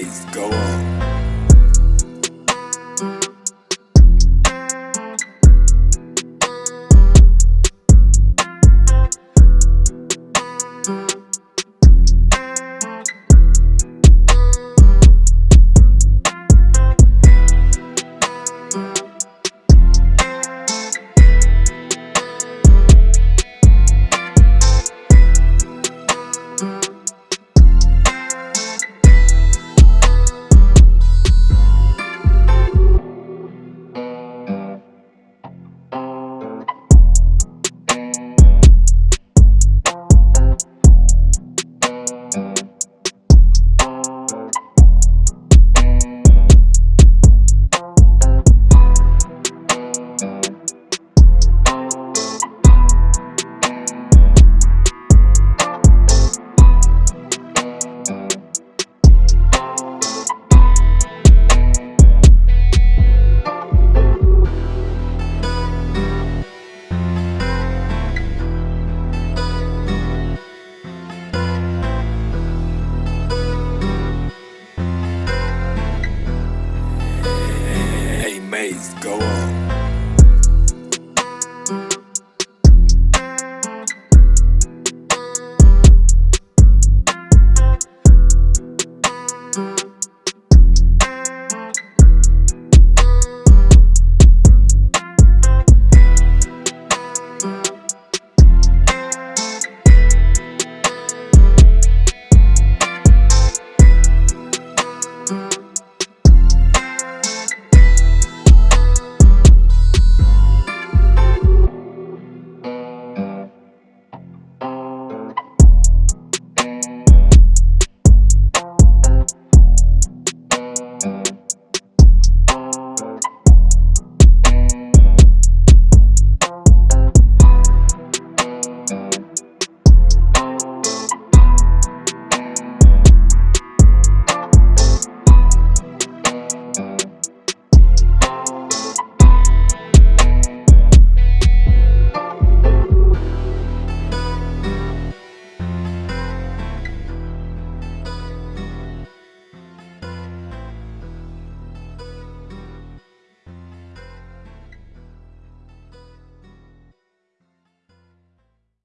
Go on. Maze, go on.